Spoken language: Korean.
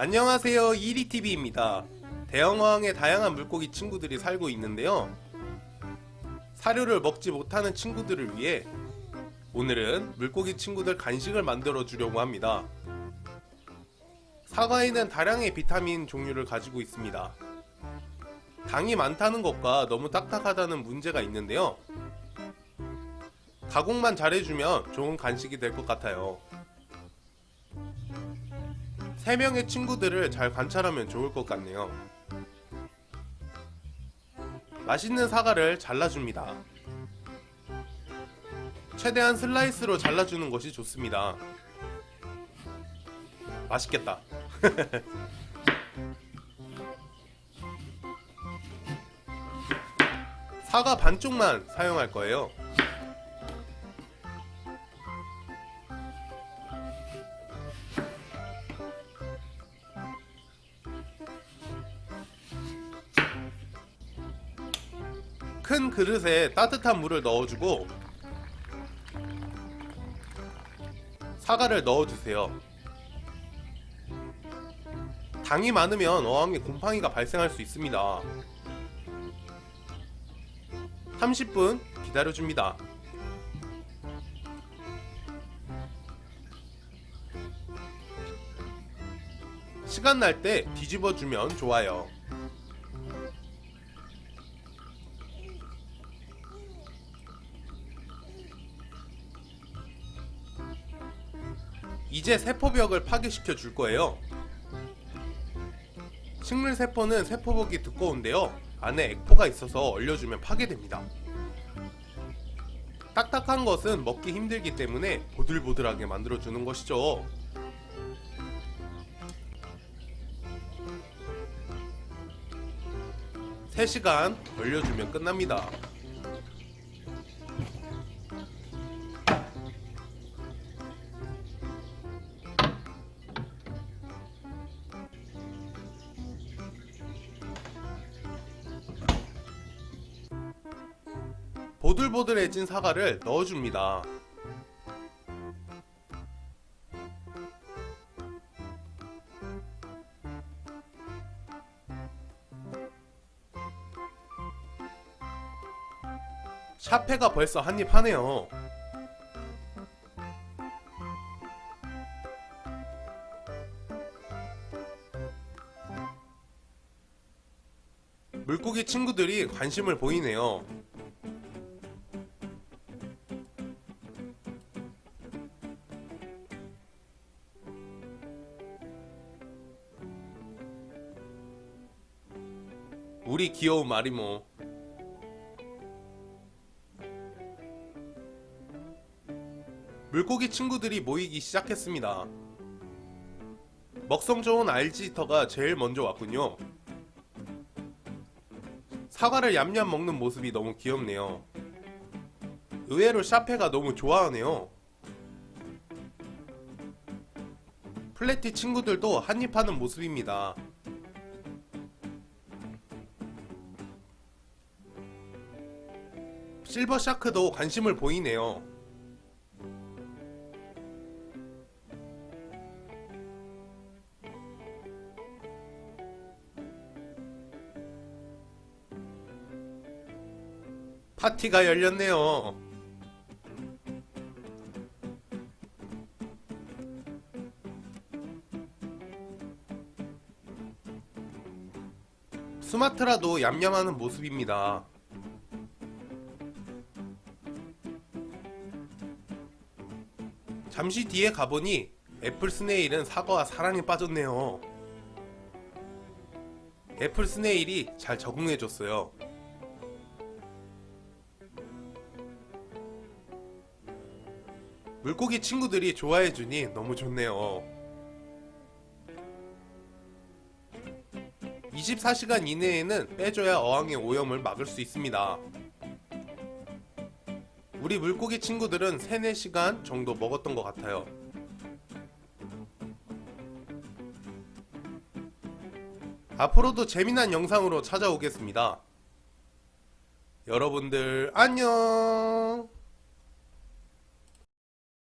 안녕하세요. 이리TV입니다. 대형어항에 다양한 물고기 친구들이 살고 있는데요. 사료를 먹지 못하는 친구들을 위해 오늘은 물고기 친구들 간식을 만들어 주려고 합니다. 사과에는 다량의 비타민 종류를 가지고 있습니다. 당이 많다는 것과 너무 딱딱하다는 문제가 있는데요. 가공만 잘해주면 좋은 간식이 될 것 같아요 3명의 친구들을 잘 관찰하면 좋을 것 같네요. 맛있는 사과를 잘라줍니다. 최대한 슬라이스로 잘라주는 것이 좋습니다. 맛있겠다. 사과 반쪽만 사용할 거예요 큰 그릇에 따뜻한 물을 넣어주고 사과를 넣어주세요. 당이 많으면 어항에 곰팡이가 발생할 수 있습니다. 30분 기다려줍니다. 시간 날 때 뒤집어주면 좋아요. 이제 세포벽을 파괴시켜 줄 거예요. 식물 세포는 세포벽이 두꺼운데요. 안에 액포가 있어서 얼려주면 파괴됩니다. 딱딱한 것은 먹기 힘들기 때문에 보들보들하게 만들어주는 것이죠. (3시간) 얼려주면 끝납니다. 보들보들해진 사과를 넣어줍니다. 샤페가 벌써 한입 하네요. 물고기 친구들이 관심을 보이네요. 우리 귀여운 마리모 물고기 친구들이 모이기 시작했습니다. 먹성 좋은 알지터가 제일 먼저 왔군요. 사과를 얌얌 먹는 모습이 너무 귀엽네요. 의외로 샤페가 너무 좋아하네요. 플래티 친구들도 한입하는 모습입니다 실버 샤크도 관심을 보이네요. 파티가 열렸네요. 스마트라도 얌얌하는 모습입니다. 잠시 뒤에 가보니 애플 스네일은 사과와 사랑에 빠졌네요. 애플 스네일이 잘 적응해줬어요. 물고기 친구들이 좋아해주니 너무 좋네요. 24시간 이내에는 빼줘야 어항의 오염을 막을 수 있습니다. 우리 물고기 친구들은 3, 4시간 정도 먹었던 것 같아요. 앞으로도 재미난 영상으로 찾아오겠습니다. 여러분들 안녕